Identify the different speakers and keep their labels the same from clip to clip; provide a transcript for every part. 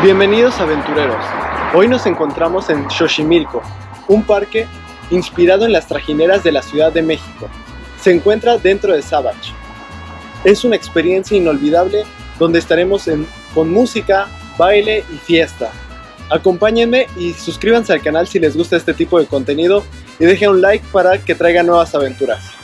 Speaker 1: Bienvenidos aventureros. Hoy nos encontramos en Xochimilco, un parque inspirado en las trajineras de la Ciudad de México. Se encuentra dentro de Savage. Es una experiencia inolvidable donde estaremos con música, baile y fiesta. Acompáñenme y suscríbanse al canal si les gusta este tipo de contenido y dejen un like para que traiga nuevas aventuras.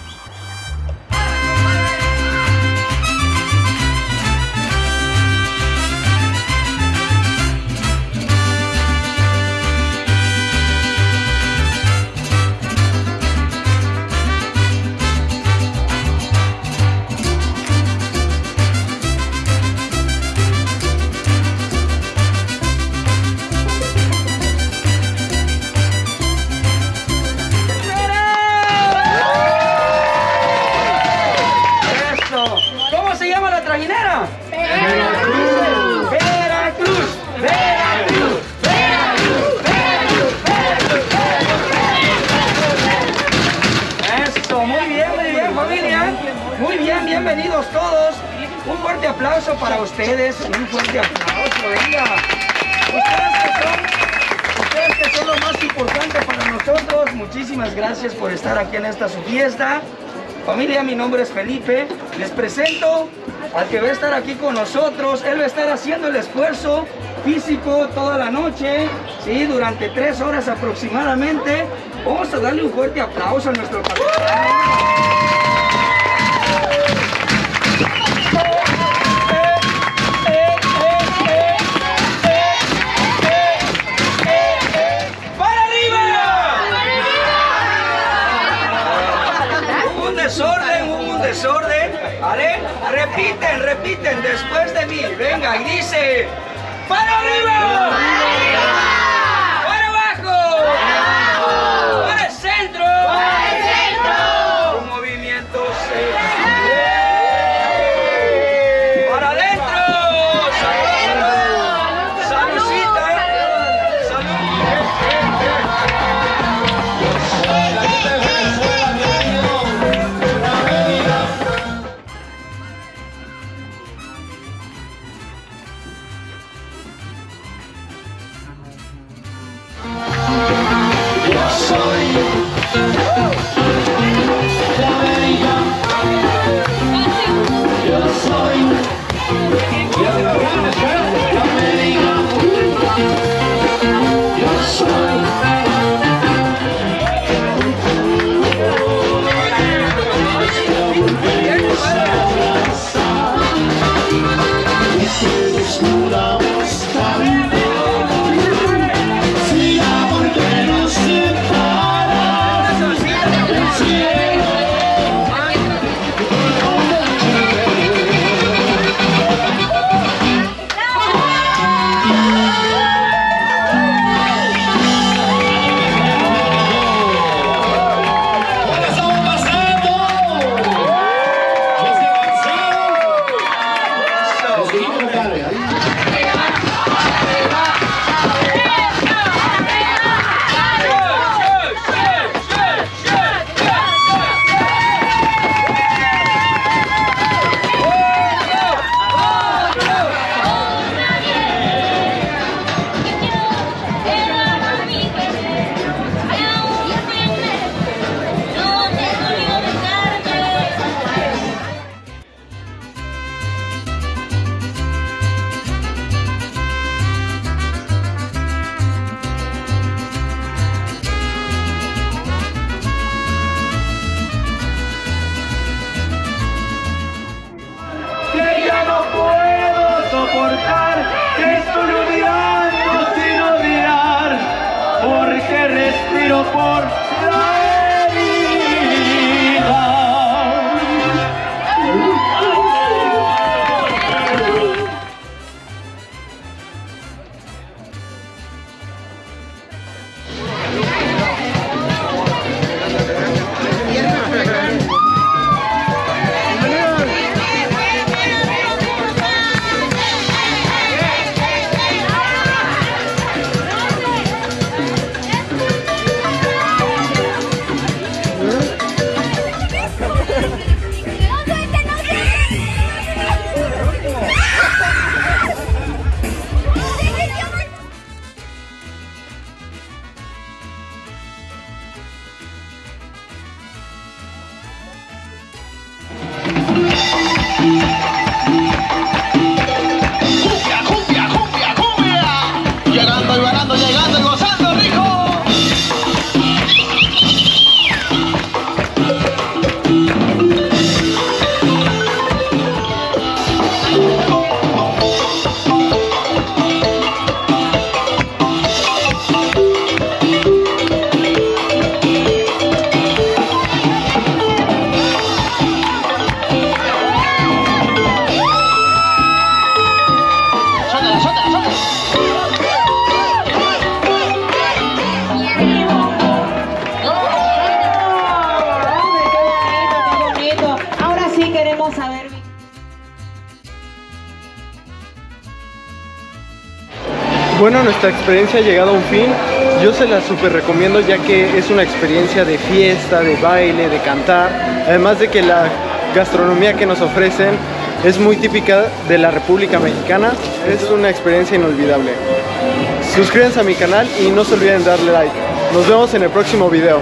Speaker 2: Aplauso para ustedes. Un fuerte aplauso, venga. Ustedes que son, ustedes que son lo más importante para nosotros. Muchísimas gracias por estar aquí en esta su fiesta. Familia, mi nombre es Felipe. Les presento al que va a estar aquí con nosotros. Él va a estar haciendo el esfuerzo físico toda la noche, ¿sí? durante tres horas aproximadamente. Vamos a darle un fuerte aplauso a nuestro capitán. Repiten, repiten después de mí. Venga, y dice... ¡Para arriba! for you. やり por llegando y varando, llegando.
Speaker 1: Bueno, nuestra experiencia ha llegado a un fin. Yo se la super recomiendo ya que es una experiencia de fiesta, de baile, de cantar. Además de que la gastronomía que nos ofrecen es muy típica de la República Mexicana. Es una experiencia inolvidable. Suscríbanse a mi canal y no se olviden darle like. Nos vemos en el próximo video.